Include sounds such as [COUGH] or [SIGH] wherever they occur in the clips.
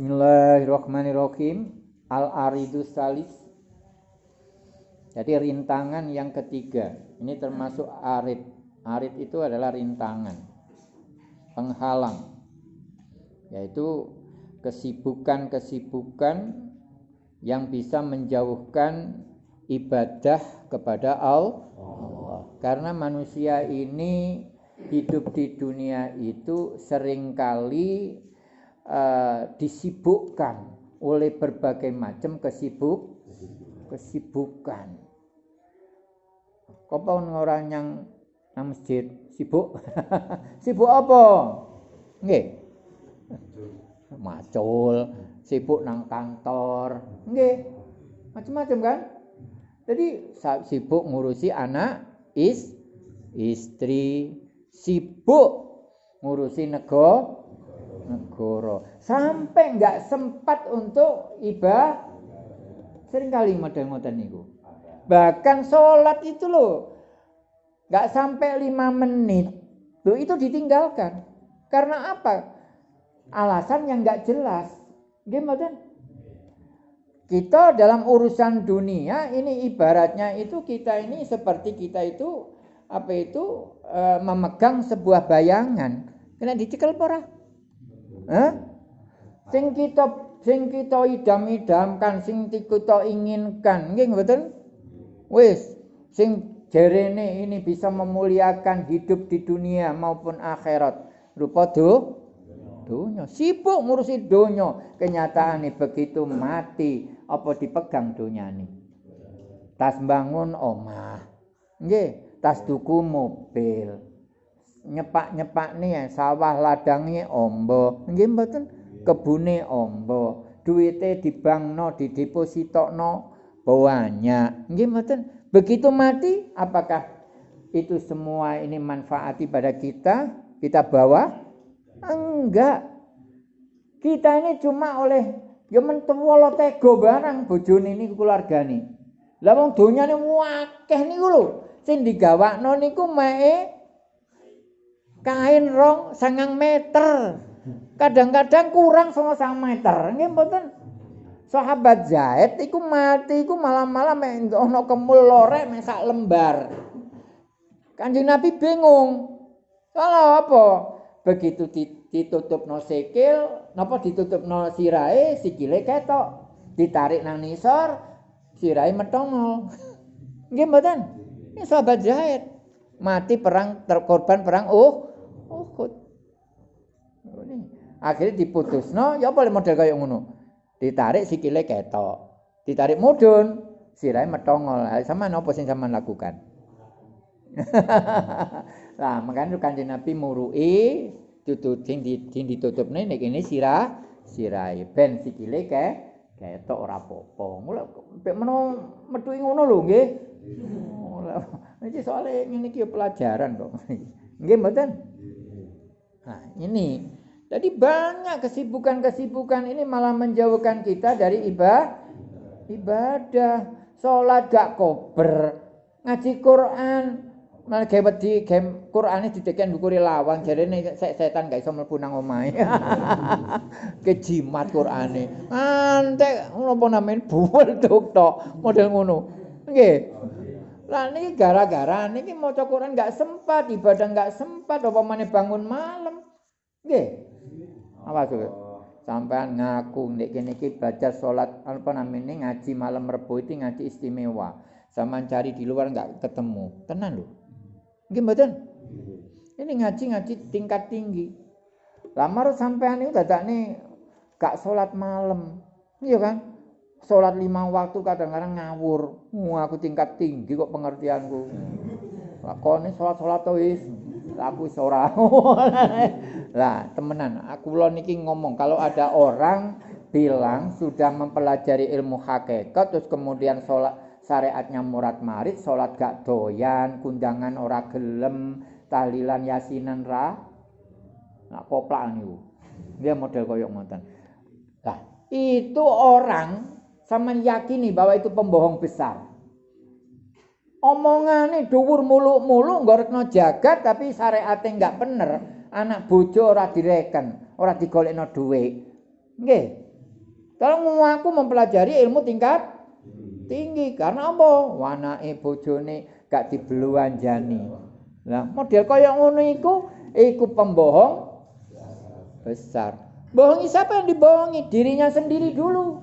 Bismillahirrahmanirrahim. Al-Aridus Salis. Jadi rintangan yang ketiga. Ini termasuk arid. Arid itu adalah rintangan. Penghalang. Yaitu kesibukan-kesibukan yang bisa menjauhkan ibadah kepada Allah. Karena manusia ini hidup di dunia itu sering kali uh, disibukkan oleh berbagai macam kesibuk kesibukan. Kau orang yang nang masjid sibuk? [LAUGHS] sibuk apa? Nggih. Macul, sibuk nang kantor. Nggih. Macam-macam kan? Jadi sibuk ngurusi anak, is, istri, sibuk ngurusi negara, negara. Sampai nggak sempat untuk ibadah sering kali model-model niku. Bahkan sholat itu loh nggak sampai lima menit. Loh itu ditinggalkan. Karena apa? Alasan yang nggak jelas. Gimana kita dalam urusan dunia ini ibaratnya itu kita ini seperti kita itu apa itu e, memegang sebuah bayangan. Kena dicekel pora Hah? Sing kita sing kita idam-idamkan, sing kita inginkan, nggih mboten? Wis, sing jerene ini bisa memuliakan hidup di dunia maupun akhirat. Rupa do dunya. Sibuk ngurusi dunya. Kenyataane begitu mati apa dipegang donyane. Tas bangun omah. Nggih, tas tuku mobil. Nyepak-nyepak nih sawah ladangnya ombo. Nggih mboten? Kebune ombo. Duite di bank no di deposito no banyak nggih mboten? Begitu mati apakah itu semua ini manfaati pada kita? Kita bawa? Enggak. Kita ini cuma oleh ya mentuwolo tego barang bojone ini keluargane. Lah wong donyane wakeh niku lho. Sing digawakno niku mae kain rong sangang meter. Kadang-kadang kurang sama sang meter. Ini mboten? Sahabat Zaid iku mati iku malam-malam mek ono kemul lorek mek sak lembar. Kanjeng Nabi bingung. Salah apa? Begitu ditutup no sikil napa ditutup no sirai sikile ketok. Ditarik nang nisor sirai metongol. Nggih mboten? Ini sahabat Zaid. Mati perang terkorban perang Uhud. Akhirnya diputus. No, ya boleh model kayak ngono. Ditarik sikile ketok. Ditarik mudun, sirai metongol. Sama apa sing sama lakukan? [LAUGHS] nah, makanya kanjeng Nabi murui tutup sing ditutup nih nek ini sirah sirai ben sikile ke ketok ora apa-apa. Mula mek meno metu ngono lho nggih. Iki soalnya ngene iki pelajaran kok. [LAUGHS] Nggih mboten? Nah, ini. Jadi banyak kesibukan-kesibukan ini malah menjauhkan kita dari ibadah. Ibadah, salat gak kober, ngaji Quran, malah gawe di game Qurane dideken ndukuri lawang jarene setan gak iso mlebu nang omahe. [LAUGHS] Kejimat Qurane. Antek napa namanya buwel tok tok model ngono. Nggih. Lah niki gara-gara niki maca Quran gak sempat, ibadah gak sempat apa meneh bangun malam. Nggih. Apa tuh? Sampean ngaku nek kene iki baca salat apa namanya ngaji malam Rebo itu ngaji istimewa. Sama cari di luar enggak ketemu. Tenan lho. Nggih mboten? Ini ngaji-ngaji tingkat tinggi. Lamar sampean itu dadakne gak salat malam. Iya kan? Salat lima waktu kadang-kadang ngawur. Wah, aku tingkat tinggi kok pengertianku. Lakone salat-salat wis aku ora. [LAUGHS] Lah, temenan, aku lo niki ngomong kalau ada orang bilang sudah mempelajari ilmu hakikat terus kemudian sholat syariatnya murad marit, sholat gak doyan, kundangan ora gelem, tahlilan yasinan ra. Nah, koplak niku. Dia model koyok ngoten. Lah, itu orang sama yakini bahwa itu pembohong besar. Omongane dhuwur muluk-muluk nggorekno jagat tapi syariate enggak bener anak bojo ora direken ora digolekno dhuwit nggih Kalau aku mempelajari ilmu tingkat tinggi karena apa? Wanake bojone gak dibeluanjani. Nah, model kaya ngono iku iku pembohong besar. Bohongi siapa yang dibohongi? Dirinya sendiri dulu.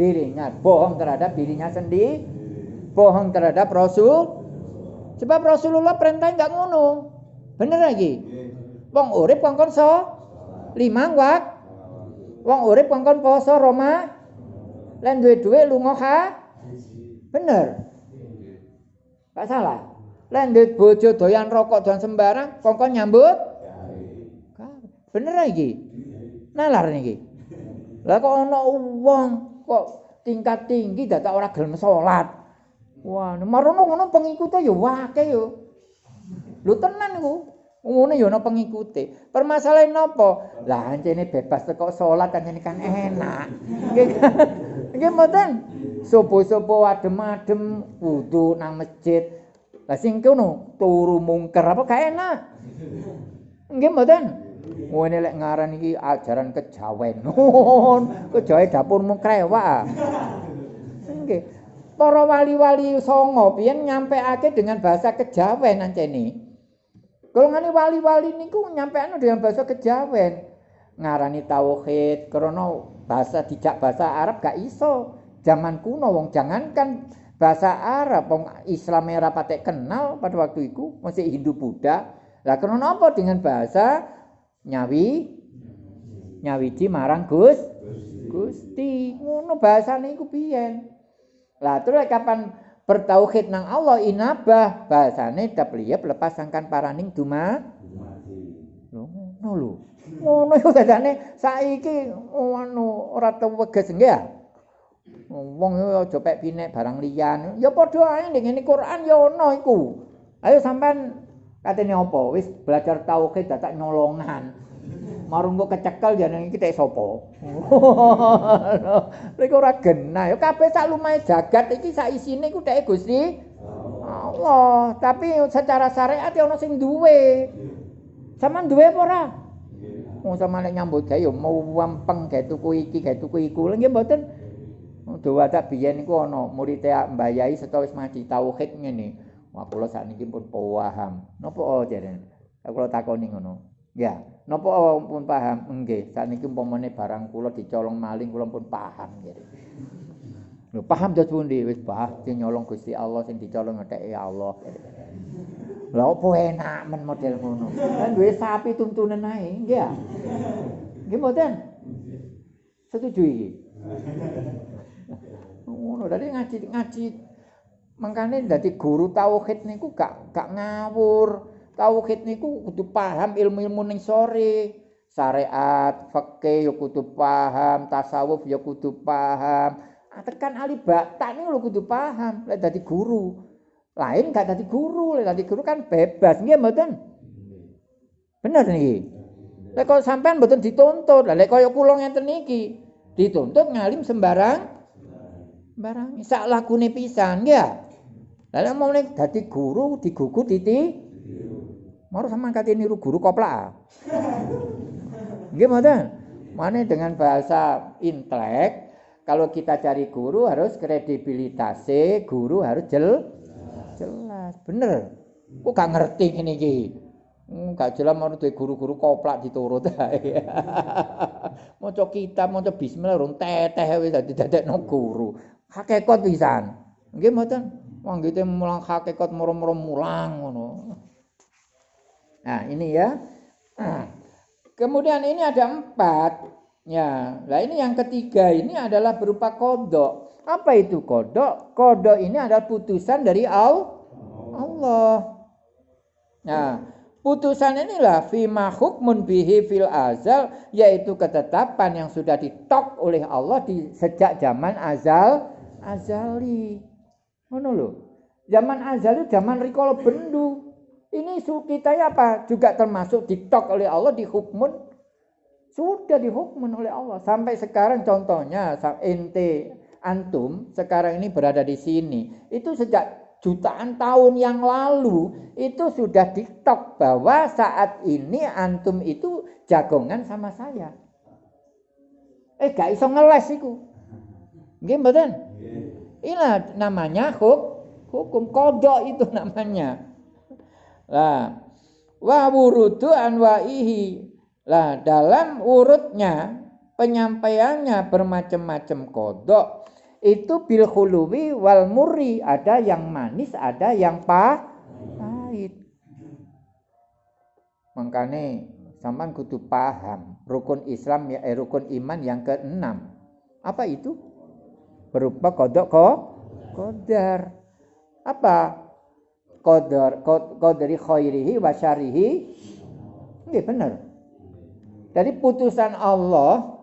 Dirinya bohong terhadap dirinya sendiri, bohong terhadap Rasul. Sebab Rasulullah perintah enggak ngono. Bener lagi. Wong urip kongkon so limang wak. Wong urip kongkon poso Roma. Lan duwe-duwe lunga ha. Bener. Gak salah. Lan duwe bojo doyan rokok dan sembarang kongkon nyambut. Bener lagi. Nalar niki. Lah kok ana wong kok tingkat tinggi dadak ora gelem salat. Wah, marono ngono pengikute ya wake yo. Lho tenan iku. Ngono ya ana pengikute. Permasalahan napa? Lah ancene bebas teko salat kan enak. Nggih. Mboten. Sopo-sopo adem-adem wudu nang masjid. Lah sing kono turu mungker apa gak enak. Nggih mboten. Ngene lek ngaran iki ajaran kejawen. [LAUGHS] Kejawe dapurmu krewak. Nggih. Para wali-wali songo biyen nyampeake dengan bahasa kejawen ancene. Golongane wali-wali niku nyampeane dengan bahasa kejawen. Ngarani tauhid krana bahasa dijak bahasa Arab gak iso. Zaman kuno wong jangankan bahasa Arab wong Islam ora patek kenal pada waktu itu masih Hindu Buddha. Lah krana apa dengan bahasa nyawi nyawiji marang Gus Gusti ngono bahasane iku biyen lah terus kapan bertauhid nang Allah? Inabah. Bahasane dapliyep lepas sangkan paraning duma ngono lho. Ngono iku dadane saiki anu ora teweges nggih ya? Wong aja pek pinek barang liyan. Ya padha ae ning ngene Quran ya ono iku. Ayo sampean Katene apa? Wis belajar tauhid dadak nyolongan. Marung kok kecekel jeneng iki tek sapa? [LAUGHS] Lek ora genah, ya kabeh sak lumahe jagat iki sak isine iku tek Gusti Allah. Tapi secara syariat ya ono sing duwe. Saman duwe apa ora? Wong sama nek nyambut gawe ya mau wampeng gawe tuku iki, gawe tuku iku. Nggih mboten. Dawa tak biyen iku ana murid Mbah Yai setawa wis mati tauhid ngene. Wah kula sakniki pun paham. Napa oh jare? Kula takoni ngono. Ya, napa pun paham? Nggih, sakniki umpamane barang kula dicolong maling kula pun paham jare. Lho paham dos pundi wis bah sing nyolong Gusti Allah sing dicolong ngetheke Allah. Lah opo enak men model ngono. Kan duwe sapi tuntunan ae, nggih ya. Nggih mboten? Setuju iki. Ngono, dadi ngaji ngaji Mangkane dadi guru tauhid niku gak gak ngawur. Tauhid niku kudu paham ilmu-ilmu ning sore. Syariat, fikih ya kudu paham, tasawuf ya kudu paham. Ah, tekan ahli batak niku lho kudu paham lek dadi guru. Lain gak dadi guru, lek dadi guru kan bebas nggih mboten? Bener niki. Lek kok sampean mboten dituntut, lek kaya kula ngenten iki, dituntut ngalim sembarang barang sak lakune pisan ya lalu mau nek dadi guru digugu titi mau sama kate niru guru nggih mboten mana dengan bahasa intelek kalau kita cari guru harus kredibilitasnya guru harus jel jelas bener kok gak ngerti ini ki Hmm, gak jelas mau duwe guru-guru koplak diturut ae. [LAUGHS] Maca kitab, maca bismillah rung teteh wis dadi dadekno guru. hakikat pisan. Nggih mboten. Wong gitu mulang hakikat moro-moro mulang ngono. Nah, ini ya. Kemudian ini ada empat. Ya, nah ini yang ketiga ini adalah berupa kodok. Apa itu kodok? Kodok ini adalah putusan dari Allah. Nah, putusan inilah fima hukmun bihi fil azal yaitu ketetapan yang sudah ditok oleh Allah di sejak zaman azal azali. Ngono lho. Zaman azali zaman rikala bendu. Ini kita ya apa? Juga termasuk ditok oleh Allah dihukmun. Sudah dihukmun oleh Allah. Sampai sekarang contohnya ente antum sekarang ini berada di sini. Itu sejak jutaan tahun yang lalu itu sudah ditok bahwa saat ini antum itu jagongan sama saya. Eh gak iso ngeles iku. Nggih mboten? Inilah namanya huk, hukum kodok itu namanya. Lah, wa wurudu anwaihi. Lah, dalam urutnya penyampaiannya bermacam-macam kodok itu bil khuluwi wal muri ada yang manis ada yang pahit. Makanya sampan kudu paham rukun Islam ya eh, rukun iman yang keenam. Apa itu? Berupa kodok kok kodar. Apa kodar kodari khairihi wa syarihi ini benar dari putusan Allah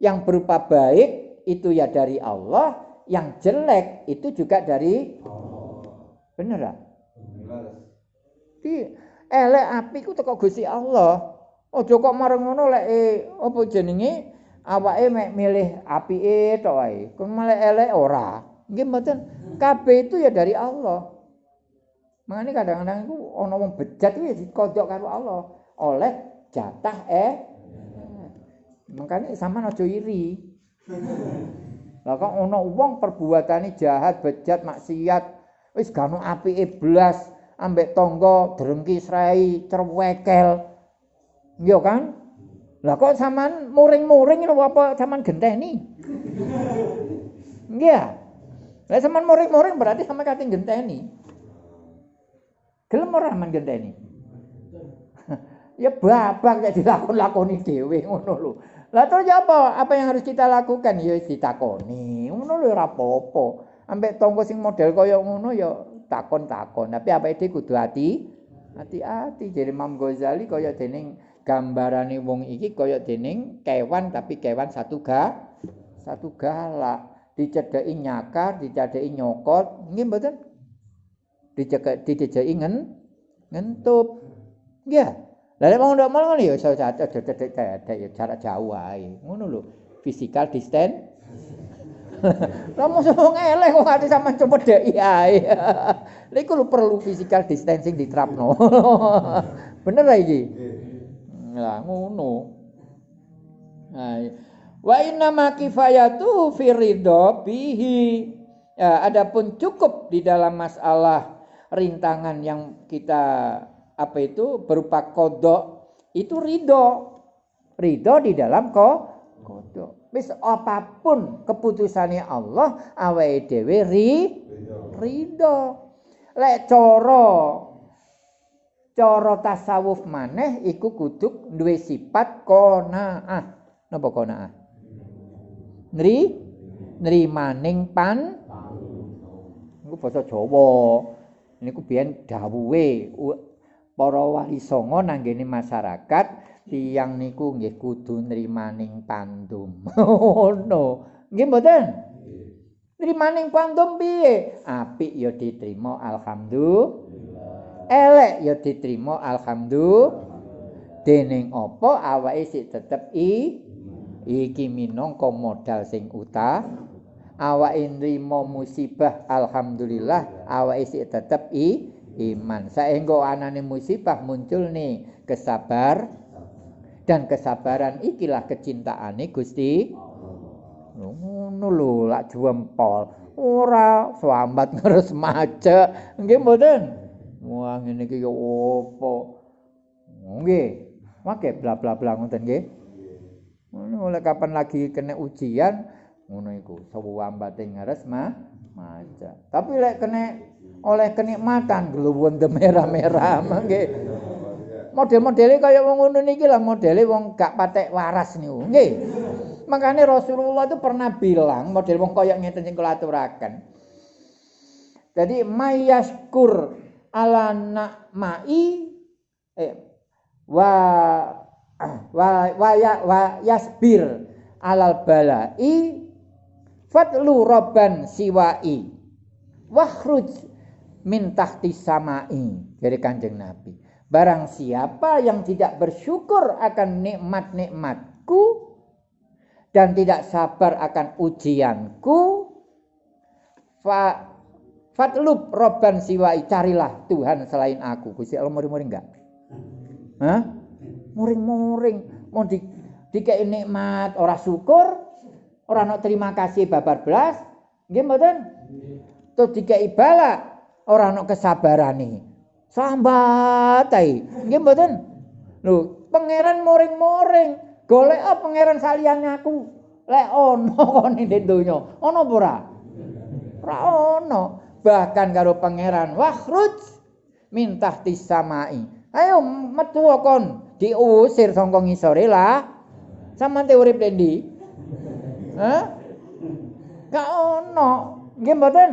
yang berupa baik itu ya dari Allah, yang jelek itu juga dari Bener lah. Di elek api ku teko Gusti Allah. Aja kok mareng ngono lek e, apa jenenge awake mek milih apike tok wae. Kok malah elek ora. Nggih mboten. Kabeh itu ya dari Allah. Makanya kadang-kadang itu ana wong bejat itu ya dikodok karo Allah oleh jatah eh. Makanya sama aja iri. Lah kok ana wong perbuatane jahat, bejat, maksiat, wis gak ono apike blas, ambek tangga drengki srai, cerwekel. Iya kan? Lah kok sampean muring-muring lho apa sampean genteni? Iya. Lah sampean muring-muring berarti sama kate genteni. Gelem ora sampean genteni? [LAUGHS] ya babak nek dilakon-lakoni dhewe ngono lho. Lah terus apa? Apa yang harus kita lakukan? Ya ditakoni. Ngono lho ora apa-apa. Ambek tonggo sing model kaya ngono ya takon-takon. Tapi apa iki kudu hati hati-hati. Jadi Imam Ghazali kaya dening gambarane wong iki kaya dening kewan tapi kewan satu ga satu galak. Dicedeki nyakar, dicedeki nyokot, nggih mboten? Dicedeki ngen ngentup. Nggih. Lah nek wong ndak ngono ya iso cedek-cedek ya jarak jauh ae. Ngono lho. Physical distance. [LAUGHS] Lah mosok wong eleh kok ati sampean dek ae. [LAUGHS] Lha iku perlu physical distancing diterapno. [LAUGHS] Bener lah iki. Lah ngono. Nah, wa inna ma kifayatu fi ridho bihi. Ya, adapun cukup di dalam masalah rintangan yang kita apa itu berupa kodok itu ridho. Ridho di dalam ko kodok. Wis apapun keputusannya Allah awake dhewe ri ridho. Lek cara cara tasawuf maneh iku kudu duwe sifat qanaah. Napa qanaah? Nri nrimaning pan. Iku basa Jawa niku biyen dawuhe para wali songo nanggene masyarakat tiyang niku nggih kudu nrimaning pandum. [LAUGHS] Ngono. nggih mboten? Nrimaning pandum piye? Apik ya diterima alhamdulillah. Elek ya diterima alhamdulillah. Dening apa awake sik tetep i iki minangka modal sing utah. Awake nrimo musibah alhamdulillah awake sik tetep i iman. Saenggo anane musibah muncul nih kesabar dan kesabaran ikilah kecintaane Gusti. Ngono lho lak jempol. Ora selamat ngeres maca. Nggih mboten? Wah ngene iki yo opo? Nggih. Make bla bla bla ngoten nggih. Oleh kapan lagi kena ujian ngono iku sawambate ngeres mah maca. Tapi lek kena oleh kenikmatan gluwun merah-merah [LAUGHS] mangke. Model-modele kaya wong ngono niki lah modele wong gak patek waras niku. Nggih. Makane Rasulullah itu pernah bilang model wong kaya ngeten sing kula aturaken. Jadi mayaskur ala nakmai eh wa [CLEARS THROAT] wa wa, ya, wa yasbir alal balai fatlu robban siwai wahruj min tahti samai dari kanjeng Nabi. Barang siapa yang tidak bersyukur akan nikmat-nikmatku dan tidak sabar akan ujianku, fa fatlub robban siwai carilah Tuhan selain aku. Gusti Allah muring-muring enggak? Muring-muring mau di nikmat ora syukur ora ana terima kasih babar belas, nggih mboten? Terus dikai bala, ora ana kesabarane. Sambat ae. Nggih mboten? Lho, pangeran moring-moring, golek apa pangeran saliyane aku? Lek ono kene ning donya, ono apa ora? Ono. Bahkan karo pangeran, wakhruj mintah tisamai. Ayo metu kon diusir saka ngisore lah. Sampeyan te urip ndi? Hah? Gak ono. Nggih mboten?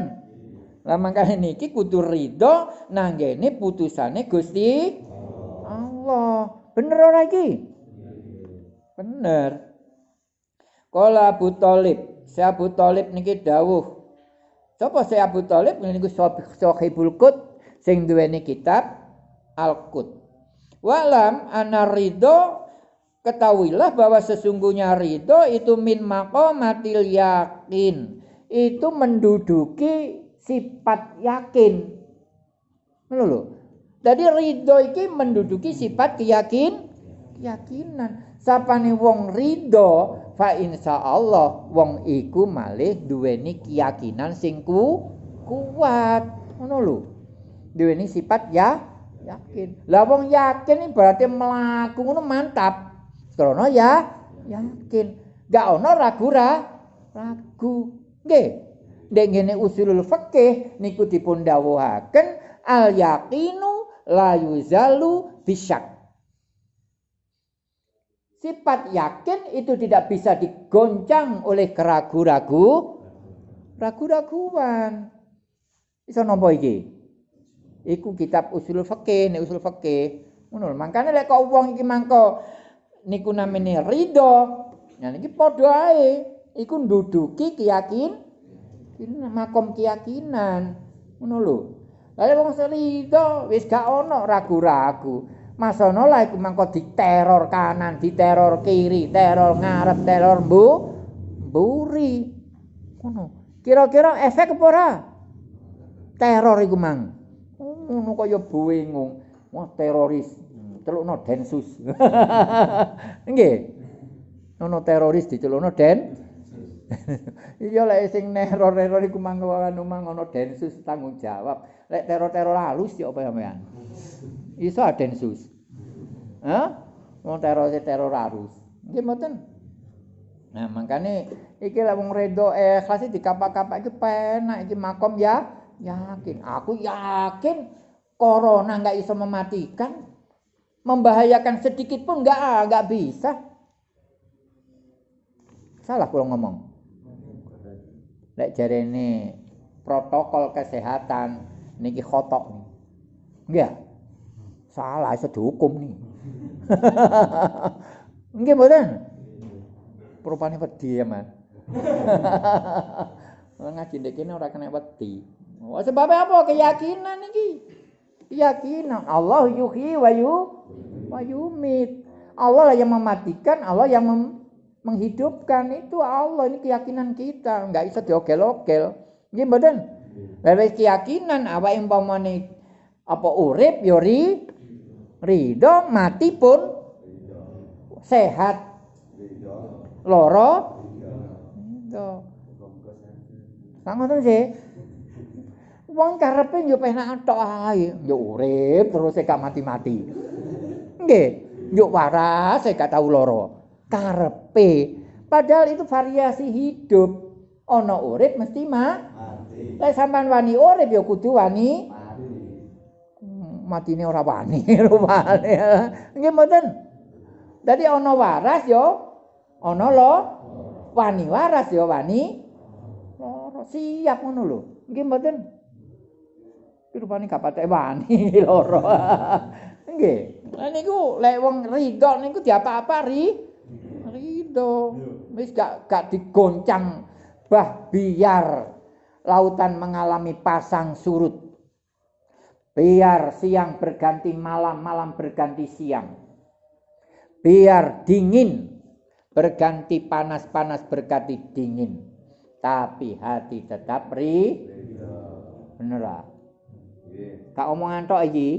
Lah mangkane niki kudu ridho nanggene putusane Gusti Allah. Bener ora iki? Bener. Kala Abu Thalib, si Abu Thalib niki dawuh. Sapa si Abu Thalib niku Sahibul Qut sing duweni kitab Al-Qut. Walam ana ridho ketahuilah bahwa sesungguhnya ridho itu min maqamatil yakin. Itu menduduki sifat yakin. Lho. Jadi ridho iki menduduki sifat keyakin keyakinan. Sapane wong ridho fa insyaallah wong iku malih duweni keyakinan sing ku kuat. Ngono lho. Duweni sifat ya yakin. Lah wong yakin berarti ngono mantap. Krana ya yakin. Gak ono ragu ra ragu. Nggih. Nek ngene usulul fikih niku dipun dawuhaken al yaqinu la yuzalu bisyak. Sifat yakin itu tidak bisa digoncang oleh keragu-ragu, ragu-raguan. Bisa nompo iki? Iku kitab usul fikih, usul fikih. Ngono, makane lek kok iki mangko niku namine ridho. Nah niki padha ae. Iku nduduki keyakin makom keyakinan. Ngono lho. Lah wong ridho wis gak ono ragu-ragu. Masono lah iku mangko diteror kanan, diteror kiri, teror ngarep, teror mbu, mburi. Ngono. Kira-kira efek apa ora? Teror iku mang. Ngono kaya bingung. Wah teroris. Celukno densus. [LAUGHS] Nggih. Ono teroris dicelukno den. [LAUGHS] Iya lek sing neror-neror iku mangko anu mang ono densus tanggung jawab. Lek teror-teror halus ya apa sampean? Iso densus. Hah? Wong teror teror halus. Nggih mboten. Nah, makane iki lek wong redo ikhlas dikapak-kapak iki penak iki makom ya yakin. Aku yakin corona enggak iso mematikan. Membahayakan sedikit pun enggak enggak bisa. Salah kalau ngomong. Lek jarene protokol kesehatan niki khotok nih. Enggak. Salah iso dihukum nih. [LAUGHS] Nggih mboten? Rupane wedi ya, Mas. [LAUGHS] Ngaji ndek kene ora kena. Oh, sebab apa? Keyakinan iki. Keyakinan Allah yuhyi wa yu wa yumit. Allah lah yang mematikan, Allah yang mem menghidupkan. Itu Allah ini keyakinan kita, enggak bisa diogel-ogel. Nggih mboten? Lha keyakinan awake umpamane apa urip ya ri ridho mati pun sehat. Loro? Ridho sangoten sih wong karepe yo penak tok ae yo urip terus gak mati-mati nggih yo waras gak tau loro karepe padahal itu variasi hidup ana urip mesti mati lek sampean wani urip yo kudu wani matine ora wani [LAUGHS] rupane. Nggih mboten. Dadi ana waras yo ana lo wani waras yo wani loro siap ngono lho. Nggih mboten. Rupane gak patek wani [LAUGHS] loro. Nggih. Lah niku lek wong ridho niku diapa-apa ri ridho. Wis gak gak digoncang bah biar lautan mengalami pasang surut Biar siang berganti malam, malam berganti siang. Biar dingin berganti panas, panas berganti dingin. Tapi hati tetap ri. Bener Kak omongan tok iki.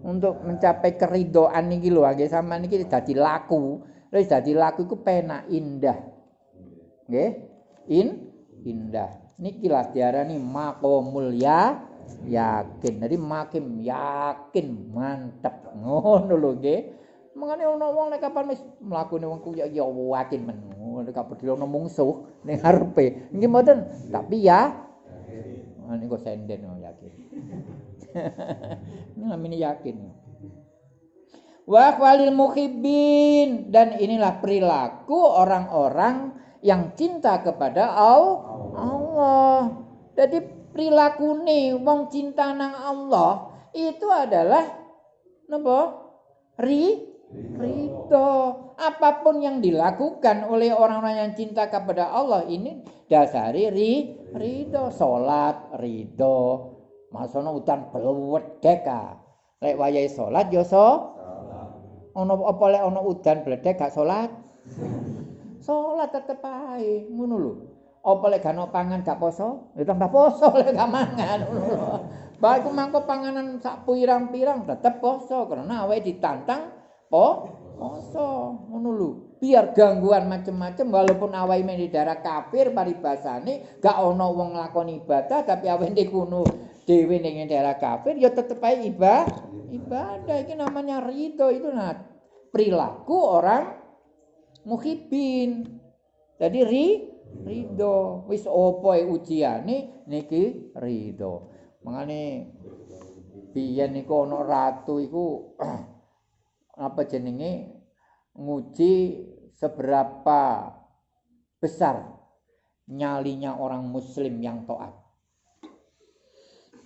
Untuk mencapai keridoan niki lho, nggih sampean niki dadi laku. Wis dadi laku iku penak indah. nggih? In indah. Niki lah diarani maqamul ya yakin. Jadi makin yakin mantep. Ngono lho nggih. Mengane ana wong nek kapan wis mlakune wong ku ya ya yakin men? Nek pedhi ana mungsuh ning arepe. Nggih mboten? Tapi ya ini kok senden oh, yakin [LAUGHS] ini namanya yakin wa walil muhibbin dan inilah perilaku orang-orang yang cinta kepada Allah. Jadi perilaku nih wong cinta nang Allah itu adalah napa? Ri ridho. Apa pun yang dilakukan oleh orang-orang yang cinta kepada Allah ini dasari ri ridho, salat ridho. Masono utan belwedek Lek wayahe salat yo so ana apa lek ana udan bledek gak salat? [LAUGHS] Salat tetep ae, ngono lho. Apa lek gak pangan gak poso? Ya tambah poso lek gak mangan ngono lho. Mangko panganan sak pirang-pirang tetep poso karena awake ditantang po poso ngono lho. Biar gangguan macem-macem walaupun awake di daerah kafir paribasane gak ana wong nglakoni ibadah tapi awake ndek kuno dhewe ning daerah kafir ya tetep ae ibadah. ibadah. Ini namanya ridho. Itu nah perilaku orang muhibin. Jadi ri ridho. Wis opo ujiane niki ridho. Mangane biyen niku ana ratu iku [CLEARS THROAT] apa jenenge? Nguji seberapa besar nyalinya orang muslim yang taat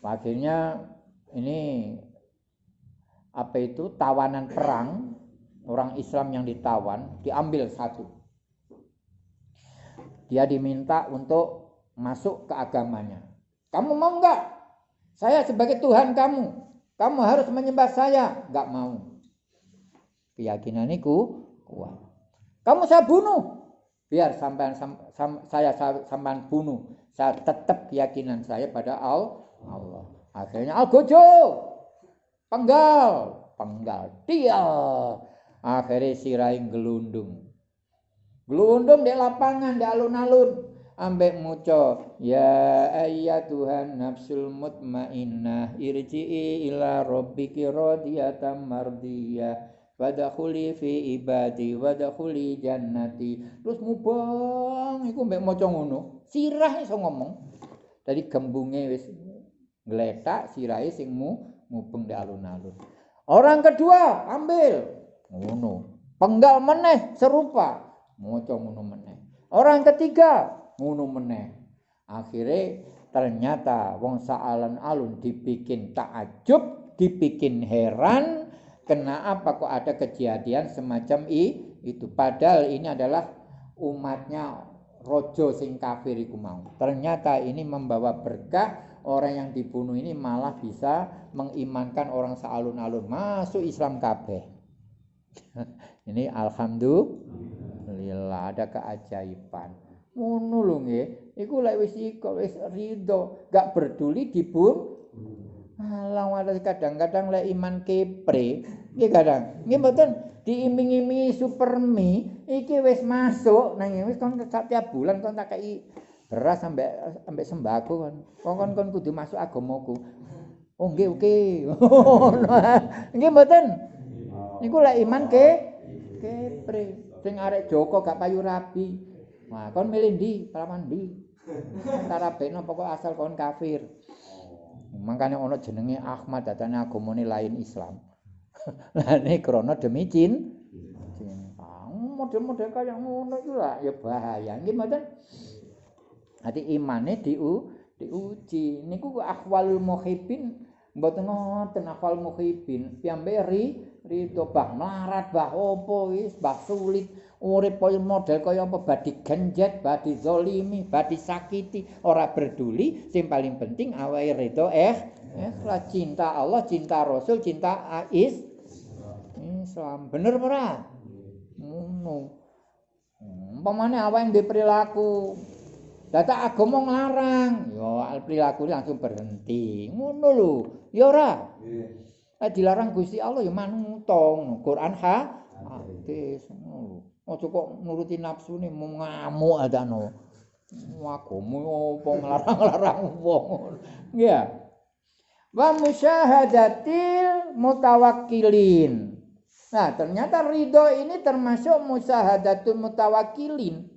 akhirnya ini apa itu tawanan perang orang Islam yang ditawan diambil satu. Dia diminta untuk masuk ke agamanya. Kamu mau enggak saya sebagai Tuhan kamu. Kamu harus menyembah saya. Enggak mau. Keyakinan itu kuat. Kamu saya bunuh. Biar sampai sam, sam, saya sampai bunuh. Saya tetap keyakinan saya pada Allah akhirnya al gojo! Penggal. Penggal dia akhirnya sirai gelundung gelundung di lapangan di alun-alun. Ambek muco ya ayya Tuhan nafsul mutmainnah irji'i ila rabbiki radiyatan mardiyah Wadakhuli fi ibadi wadakhuli jannati. Terus mubang iku mbek maca ngono. Sirah iso ngomong. Dari gembunge wis ngletak sirahe sing mu mubeng di alun-alun. Orang kedua ambil ngono. Penggal meneh serupa moco ngono meneh. Orang ketiga ngono meneh. Akhirnya ternyata wong saalan alun dibikin takjub, dibikin heran kenapa kok ada kejadian semacam i, itu padahal ini adalah umatnya rojo sing kafir iku mau. Ternyata ini membawa berkah orang yang dibunuh ini malah bisa mengimankan orang sealun-alun masuk Islam kabeh. [LAUGHS] ini alhamdulillah ada keajaiban. Ngono lho nggih. Iku lek wis iko wis rido, gak peduli dibun. Alah wae kadang-kadang lek iman kepre, nggih kadang. Nggih mboten diiming-imingi supermi iki wis masuk nang wis kon setiap bulan kon tak kei beras sampai sampai sembako. Kok kon kon kudu masuk agamaku. Oh nggih oke. [LAUGHS] Nggih mboten. Niku lek iman ke kepre. Sing arek Joko gak payu rabi. Wah, kon milih ndi? Palaman ndi? Antara beno pokok asal kon kafir. Makanya ono jenenge Ahmad datane agamane lain Islam. [LAUGHS] Lah ini krana demi cin. Model-model kaya ngono iku lah ya bahaya. Nggih mboten? Dadi imane diu diuji. Niku akhwalul muhibbin mboten ngoten akhwal muhibbin. Piyambe ri ridho bah melarat bah opo wis bah sulit. Urip koyo model kaya apa badi genjet badi zalimi badi sakiti ora peduli sing paling penting awake ridho eh eh cinta Allah cinta Rasul cinta Ais Islam. Bener ora? Ngono. Umpamane awake ndek perilaku Data agama nglarang, ya perilaku langsung berhenti. Ngono lho, ya ora. Nggih. dilarang Gusti Allah ya manutong, Quran ha hadis ngono. Ojo kok nuruti nafsu nih mau ngamuk ada no. Wagamu apa ngelarang-larang wong. Nggih. Wa musyahadatil mutawakkilin. Nah, ternyata ridho ini termasuk musyahadatul mutawakkilin.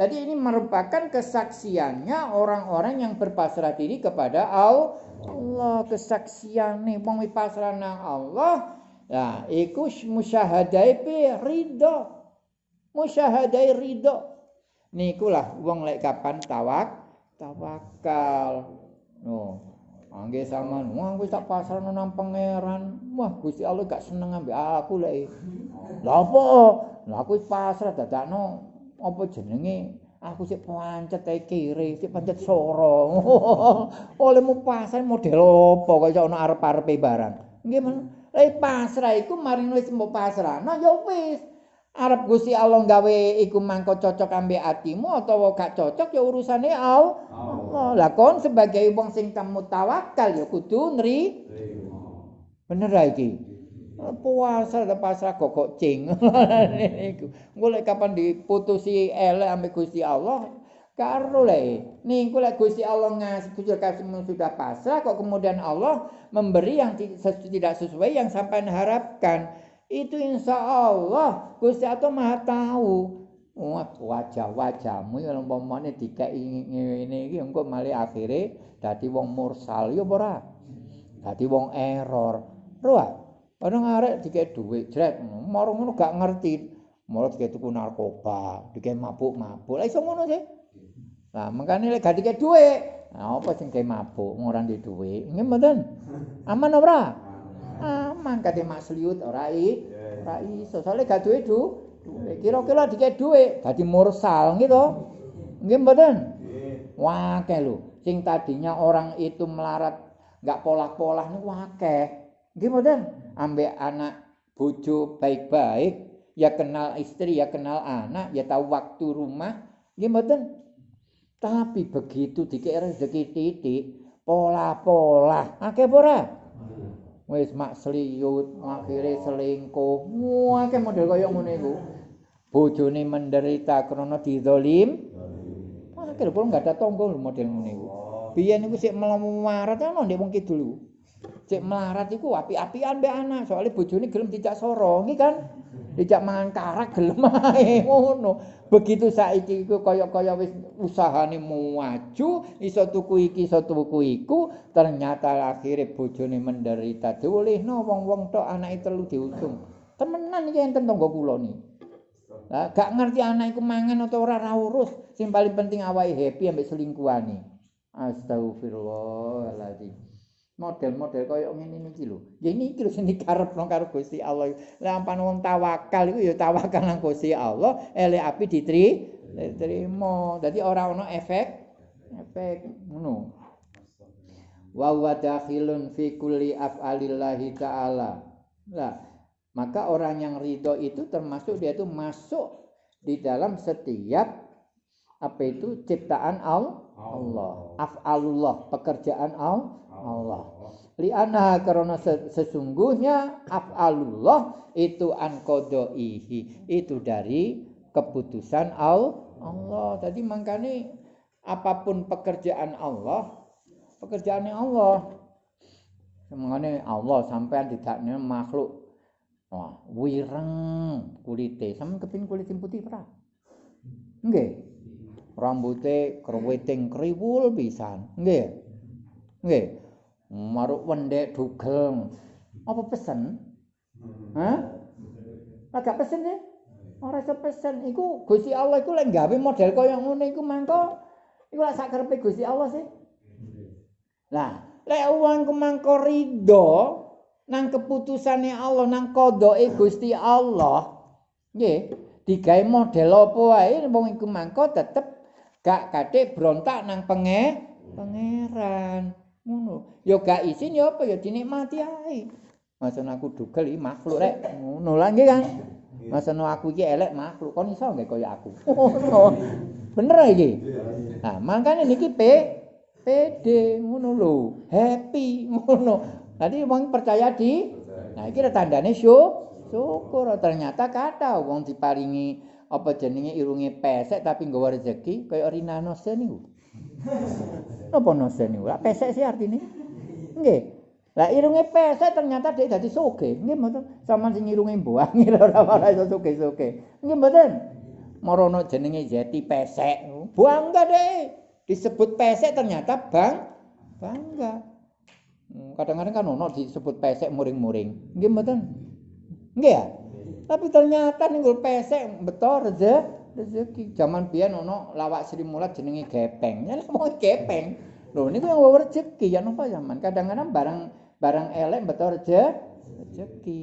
Tadi ini merupakan kesaksiannya orang-orang yang berpasrah diri kepada Allah. Kesaksian nih wong pasrah nang Allah. Ya, iku musyahadai pi ridho. Musyahadai ridho. Niku lah wong lek kapan tawak tawakal. No. Angge sama wah wis tak pasrah nang pangeran. Wah, Gusti Allah gak seneng ambek aku lek. Lah apa? Lah aku pasrah dadakno apa jenenge? Aku sik pancet ae kiri sik pancet soro. [LAUGHS] Olehmu pasar model apa kaya ana arep-arepe barang? Nggih men lek pasrah iku maring wis mbok pasrah nah ya wis. Arep Gusti Allah gawe iku mangko cocok ambek atimu utawa gak cocok ya urusane Allah. Lah kon sebagai wong sing kamu tawakal ya kudu nri bener iki puasa ada pasrah kok kok cing lek kapan diputusi elek ambek Gusti Allah? Karo le. Niku lek Gusti Allah ngasih sudah pasrah kok kemudian Allah memberi yang tidak sesuai yang sampai harapkan? Itu insya Allah Gusti Allah maha tahu. Wajah-wajahmu yang umpamane dikai ngene iki engko malah akhire dadi wong mursal ya ora? Dadi wong error. Roh Orang arek dikek duit, jret, marung ngono gak ngerti. Mula dikek tuku narkoba, dikek mabuk-mabuk. Lah iso ngono sih. Lah mengkane lek gak dikek duit, nah apa sing kek mabuk ora ndek duit? Nggih mboten. Aman ora? Aman kate masliut ora i. Ora iso. Soale gak duit du. Kira-kira dikek duit, dadi mursal gitu. Nggih mboten? Wah, lho. Sing tadinya orang itu melarat gak pola-pola niku akeh. Nggih mboten? ambek anak bojo baik-baik, ya kenal istri, ya kenal anak, ya tahu waktu rumah, gimana? Tapi begitu dikira rezeki titik, pola-pola, akeh ora? Wis mak seliut, akhire selingkuh. Wah, akeh model kaya ngono iku. Bojone menderita krana dizalim. Akhire pun enggak ada tonggo model ngono iku. Biyen iku sik melarat ana ndek wong kidul cek melarat iku api-apian mbek anak soalnya bojone gelem dijak soro nggih kan? Dijak mangan karak gelem ae [LAUGHS] ngono. Begitu saiki iku kaya-kaya wis usahane maju iso tuku iki iso tuku iku ternyata akhire bojone menderita. Diolehno wong-wong tok anake telu diusung temenan iki enten tangga kula ni. Lah gak ngerti anak iku mangan atau ora ra urus. Sing paling penting awake happy ambek selingkuhane. Astagfirullahaladzim model-model kaya ngene iki lho. Ya niki lho sing dikarepno karo Gusti Allah. Lah ampun wong tawakal iku ya tawakal nang Gusti Allah, elek api ditri diterima. Dadi ora ana efek efek ngono. Wa wa dakhilun fi kulli af'alillahi ta'ala. Lah, maka orang yang ridho itu termasuk dia itu masuk di dalam setiap apa itu ciptaan Allah. Af'alullah, pekerjaan Allah. Allah. Li'anha karena sesungguhnya af'alullah itu an qadaihi. Itu dari keputusan Allah. Jadi makanya apa pun pekerjaan Allah, pekerjaannya Allah. Semuanya Allah sampai tidak makhluk. Wah, wireng kulite, sama kepin kulit putih pra. Nggih. Rambutnya kerwiting kriwul pisan. Nggih. Nggih. maruk wendek dugel apa pesen Hah? Agak pesen ya? Ora pesen. Iku Gusti Allah iku lek gawe model kaya ngono iku mangko iku lek sak karepe Gusti Allah sih. Lah, lek ku mangko rido nang keputusane Allah nang kodoke Gusti Allah. Nggih, digawe model apa wae wong iku mangko tetep gak kadhe brontak nang penge pangeran. ngono. Ya gak isin ya apa ya dinikmati ae. Maksud aku dugel iki makhluk rek. Ngono lah nggih kan maksud aku iki elek makhluk. Kon iso nggih kaya aku? Bener iki? Nah makane niki p pd ngono lho. Happy ngono. Tadi wong percaya di? Nah iki tandane syukur syukur. Ternyata kata wong diparingi apa jenenge irunge pesek tapi nggawa rezeki kaya Rina Nose niku. [LAUGHS] Napa Nose niku? Lah pesek sih artine. Nggih. Lah irunge pesek ternyata dia dadi soge. Nggih mboten. Saman sing irunge mbuangi ora ora iso soge-soge. Nggih mboten. Marono jenenge jati pesek. Bangga deh. Disebut pesek ternyata bang bangga. Hmm, kadang-kadang kan ono disebut pesek muring-muring. Nggih mboten? Nggih ya? Tapi ternyata ning pesek beto rezeki rezeki. Zaman biyen ono lawak Sri Mulat jenenge gepeng. Ya mau gepeng. Lho niku yang rezeki ya napa zaman. Kadang-kadang barang barang elek beto rezeki. Rezeki.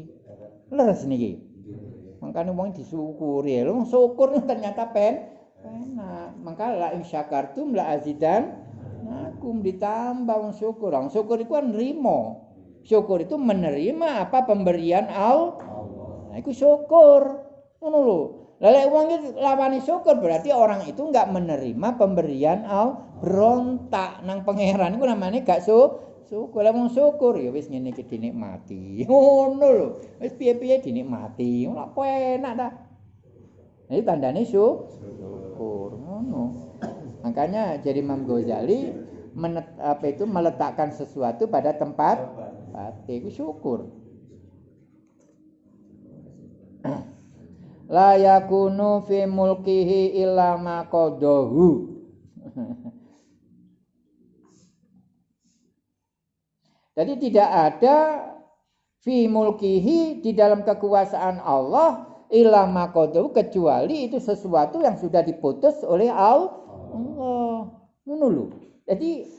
Leres niki. Makane wong disyukuri. Lho syukur [LAUGHS] ternyata pen enak. Maka la insyakartum la azidan nakum ditambah wong syukur. Wong syukur iku kan nrimo. Syukur itu menerima apa pemberian Allah. Nah, itu syukur. Ngono lho. Lah lek wong iki syukur berarti orang itu enggak menerima pemberian al berontak nang pangeran iku namanya gak su syukur. Lah wong syukur ya wis ngene iki dinikmati. [LAUGHS] Ngono lho. Wis piye-piye dinikmati. Ora enak ta. Nah, ini tandanya syukur. Ngono. Makanya jadi Imam Ghazali menet, apa itu meletakkan sesuatu pada tempat itu syukur. La yakunu fi mulkihi illa ma qadahu [LAUGHS] Jadi tidak ada fi mulkihi di dalam kekuasaan Allah illa ma qadahu kecuali itu sesuatu yang sudah diputus oleh Allah. Ngono Jadi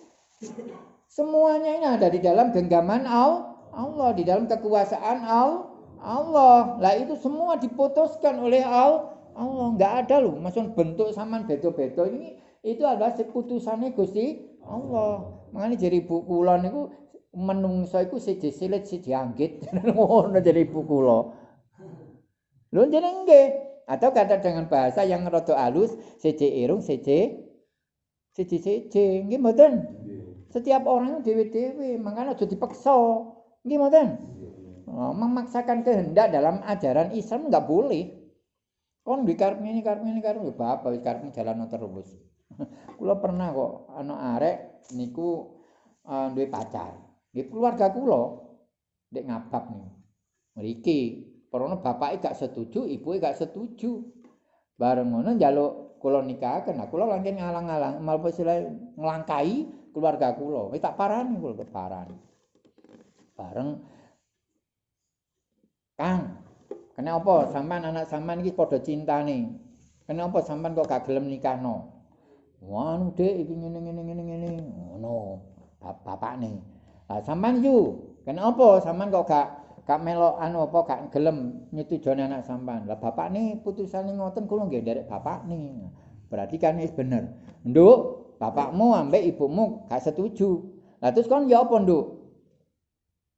semuanya ini ada di dalam genggaman Allah, di dalam kekuasaan Allah. Allah. Lah itu semua diputuskan oleh Allah. Allah enggak ada loh, maksud bentuk saman bedo-bedo ini itu adalah keputusannya Gusti Allah. Makanya jadi ibu kula niku menungso iku siji silit siji anggit. [LAUGHS] Ngono jadi ibu kula. Lho jenenge nggih. Atau kata dengan bahasa yang rada halus, siji irung siji siji siji. Nggih mboten? Setiap orang dhewe-dhewe, makanya aja dipaksa. Nggih mboten? Oh, memaksakan kehendak dalam ajaran Islam nggak boleh. Kon di karep ini karep ini karep ya bapak wis karep jalan terus. [LAUGHS] kula pernah kok ana arek niku uh, duwe pacar. Nggih keluarga kula ndek ngabab nih. Mriki, perono bapake gak setuju, ibuke gak setuju. Bareng ngono njaluk kula nikahaken. Nah, kula langsung ngalang-alang, malah nglangkai keluarga kula. Wis tak parani kula parani. Bareng Kang, kenapa sampean anak sampean iki padha cintane? Kenapa sampean kok gak gelem nikahno? Wah, Dek, iki ngene ngene ngene ngene. Ngono. Bapakne. Lah sampean yu, kenapa sampean kok gak gak melok anu apa gak gelem nyetujone anak sampean? Lah bapakne putusane ngoten kula nggih nderek bapakne. Berarti kan wis bener. Nduk, bapakmu ambek ibumu gak setuju. Lah terus kon ya apa, Nduk?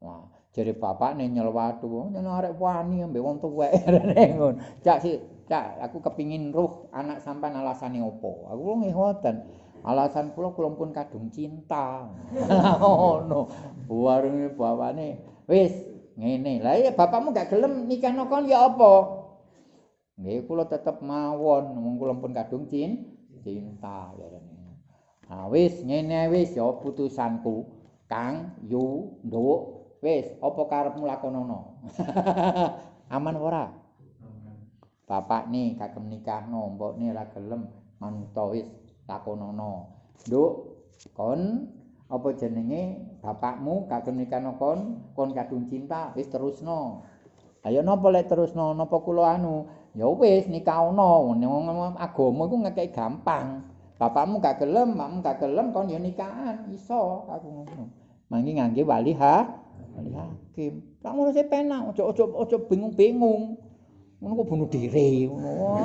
Wah, jare bapakne nyelwatu wong arek wani ambek wong tuwek [LAUGHS] ngono. Cak si cak aku kepingin roh anak sampean alasane opo? Aku nggih ngoten. Alasan kula kula pun kadung cinta. [LAUGHS] Ngono. Warunge bapakne wis ngene. Lah ya bapakmu gak gelem nikah kon ya apa? Nggih kula tetep mawon. Wong kula pun kadung cin cinta ya Ah wis ngene wis ya putusanku. Kang Yu Nduk Wis, apa karepmu lakonono? [LAUGHS] Aman ora? Bapak nih kagem nikahno, mbok nih ora gelem manut wis lakonono. Nduk, kon apa jenenge bapakmu kagem nikahno kon, kon kadung cinta, wis terusno. Ayo napa lek terusno, napa kula anu? Ya wis nikahno, agama iku ngekek gampang. Bapakmu gak gelem, makmu gak gelem kon ya nikahan, iso aku ngono. Mangke ngangge wali ha, Ali hakim. Tak ngono sih penak, ojo ojo ojo bingung-bingung. Ngono kok bunuh diri ngono.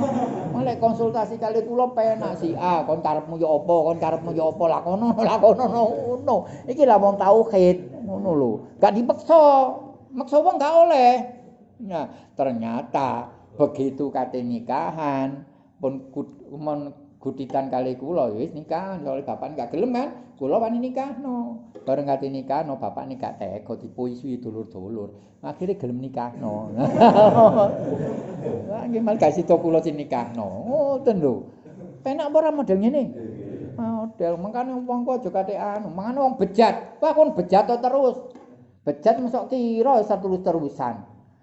Malah konsultasi kali kula penak si A, kon karepmu ya apa, kon karepmu ya apa, lakono lakono [LAUGHS] ngono. Iki lah wong tauhid ngono lho. Gak dipaksa. Maksa wong gak oleh. Nah, ternyata begitu kate nikahan pun gutitan kali kula ya wis nikah oleh bapak gak gelem kan kula wani nikahno. Bareng kate nikahno bapak nek gak tega dipuisi dulur-dulur. Akhirnya gelem nikahno. [LAUGHS] Nggih mal kasih to kula sing nikahno. Ngoten lho. Penak ora model ngene? Model. Mangkane wong kok aja kate anu mangane wong bejat. Wah kon bejat terus. Bejat mesok kira terus-terusan.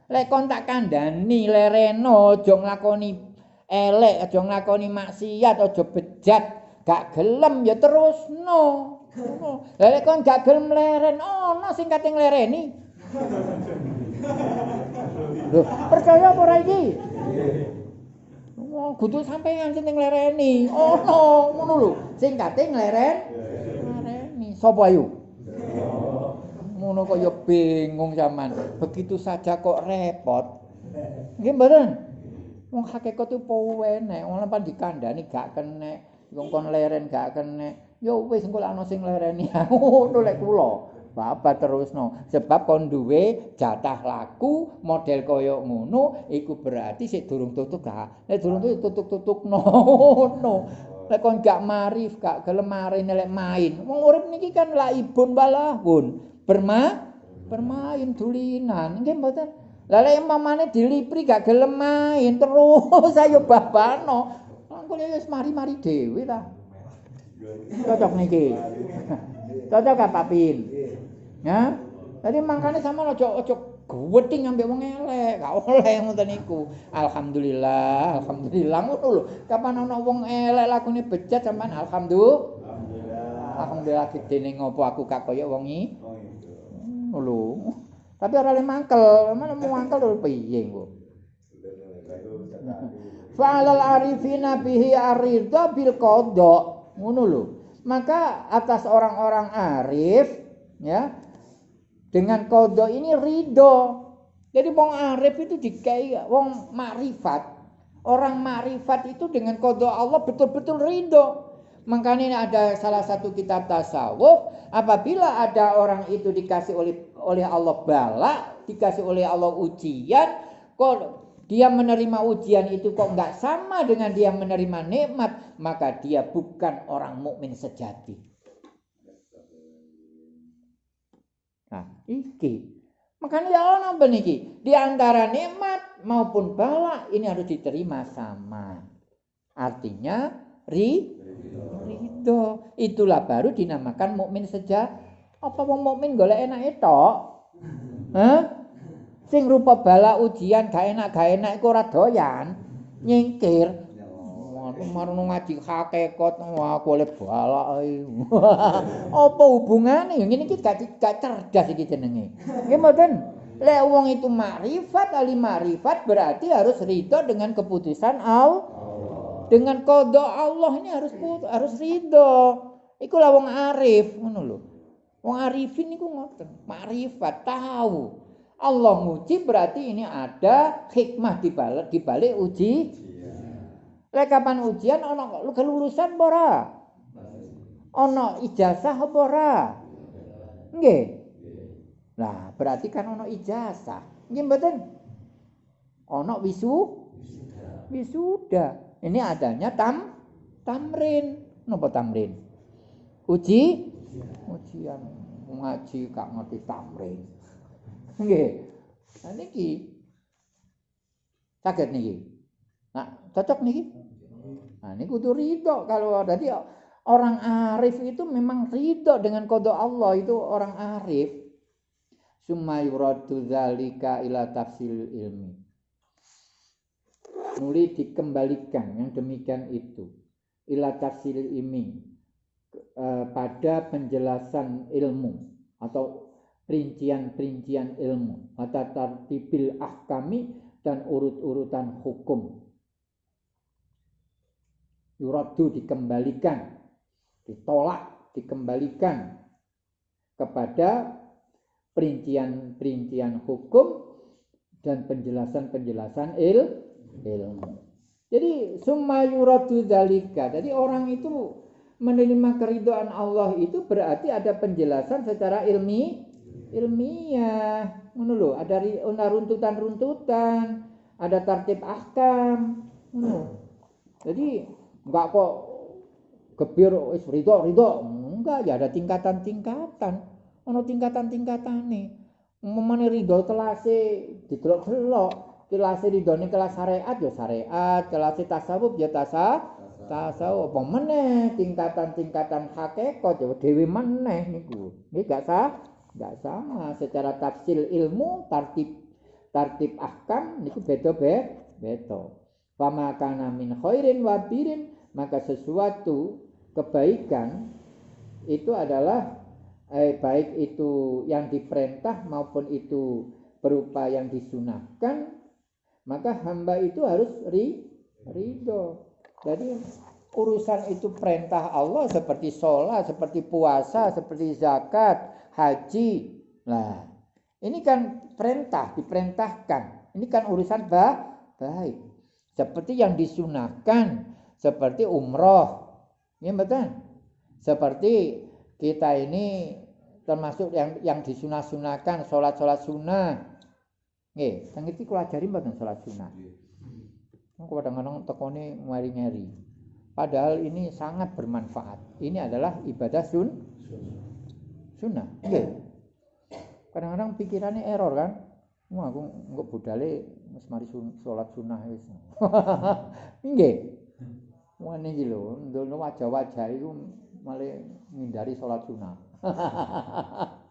Lek kon tak kandhani lereno aja nglakoni elek aja nglakoni maksiat aja bejat gak gelem ya terus no lha kon gak gelem leren oh, sing kate nglereni lho percaya apa ora iki Oh, kudu sampeyan sing nglereni. Ono, ngono lho. Sing kate ngleren. Nglereni. Sopo ayu? Ngono kok bingung zaman. Begitu saja kok repot. Nggih mboten? Wong hakikat itu po enek, wong lempan dikandani gak kenek, wong kon leren gak kenek. Ya wis engko ana sing lereni. [LAUGHS] Ngono lek kula. Bapak terusno sebab kon duwe jatah laku model kaya ngono iku berarti sik durung tutuk gak nek durung tutuk-tutuk [LAUGHS] ngono nek kon gak marif gak gelem mari nek main wong urip niki kan laibun balahun berma bermain dulinan nggih mboten Lah mamane dilipri gak gelem main terus [LAUGHS] ayo babano. Engko wis mari-mari dhewe ta. Cocok niki. Cocok gak papin? Ya. Tadi mangkane sama ojo ojo gweding ambek wong elek, gak oleh ngoten niku. Alhamdulillah, alhamdulillah ngono lho. Kapan ana wong elek lakune bejat sampean alhamdulillah. Alhamdulillah gedene ngopo aku gak kaya wong iki. Oh, lho. Tapi ora le mangkel, mana mau mangkel lho piye kok. Fa'alal arifina bihi aridha bil qada. Ngono lho. Maka atas orang-orang arif ya dengan qada ini ridho. Jadi wong arif itu dikai wong makrifat. Orang makrifat itu dengan qada Allah betul-betul ridho. Makanya ada salah satu kitab tasawuf, apabila ada orang itu dikasih oleh oleh Allah bala, dikasih oleh Allah ujian, kok dia menerima ujian itu kok nggak sama dengan dia menerima nikmat, maka dia bukan orang mukmin sejati. Nah, iki. Makanya ya Allah niki? Di antara nikmat maupun bala ini harus diterima sama. Artinya ri ridho. Itulah baru dinamakan mukmin saja. Apa wong mukmin golek enak itu? Hah? Sing rupa bala ujian gak enak gak enak iku ora doyan. Nyingkir. Waduh marung ngaji hakikat aku oleh bala [LAUGHS] Apa hubungane? Ngene iki gak gak cerdas iki jenenge. Nggih mboten? Lek wong itu makrifat, ahli makrifat berarti harus ridho dengan keputusan Allah. Dengan kodok Allah ini harus harus ridho. Iku lah wong arif, ngono lho. Wong arifin niku ngoten, makrifat tahu. Allah nguji berarti ini ada hikmah di balik di balik uji. Lek kapan ujian ana kelulusan apa ora? Ana ijazah apa ora? Nggih. Nah, berarti kan ana ijazah. Nggih mboten? Ana wisu? Wisuda. Ini adanya tam tamrin. Napa tamrin? Uji ujian ngaji gak ngerti tamrin. [LAUGHS] Nggih. Nah niki sakit niki. Nah, cocok niki. Nah, ini kudu ridho kalau jadi orang arif itu memang ridho dengan kode Allah itu orang arif. Summa yuradu dzalika ila tafsil ilmi. Nuli dikembalikan yang demikian itu. Ila tafsir ini eh, pada penjelasan ilmu atau perincian-perincian ilmu. Atau tartibil ahkami dan urut-urutan hukum. Yuradu dikembalikan ditolak dikembalikan kepada perincian-perincian hukum dan penjelasan-penjelasan ilmu ilmu. Jadi summa dalika. Jadi orang itu menerima keridoan Allah itu berarti ada penjelasan secara ilmi ilmiah. Lho, ada runtutan-runtutan, ada tertib ahkam. Ngono. Jadi enggak kok gebir wis ridho ridho. Enggak, ya ada tingkatan-tingkatan. Ono tingkatan-tingkatan nih. Memane ridho telase didelok-delok. Kelase ridhone kelas syariat ya syariat, kelas tasawuf ya tasawuf. tasawuf apa meneh tingkatan-tingkatan hakikat ya dhewe meneh niku. Nggih gak sah? Gak sama secara tafsil ilmu, tartib tartib ahkam niku beda beda. Fama kana min khairin wa birin maka sesuatu kebaikan itu adalah eh, baik itu yang diperintah maupun itu berupa yang disunahkan maka hamba itu harus ri, ridho jadi urusan itu perintah Allah seperti sholat, seperti puasa, seperti zakat, haji. Nah, ini kan perintah, diperintahkan. Ini kan urusan ba baik. Seperti yang disunahkan, seperti umroh. Ya betul. Seperti kita ini termasuk yang yang disunah-sunahkan, sholat-sholat sunnah. Nggih, yang itu kalau ajari mboten sholat sunnah. kadang-kadang tekone ngari-ngari. Padahal ini sangat bermanfaat. Ini adalah ibadah sun sunnah. Nggih. Kadang-kadang pikirannya error kan. Wah, aku enggak budale wis mari salat sunnah wis. [LAUGHS] Nggih. Wah niki lho, wajah-wajah iku malah ngindari salat sunnah. [LAUGHS]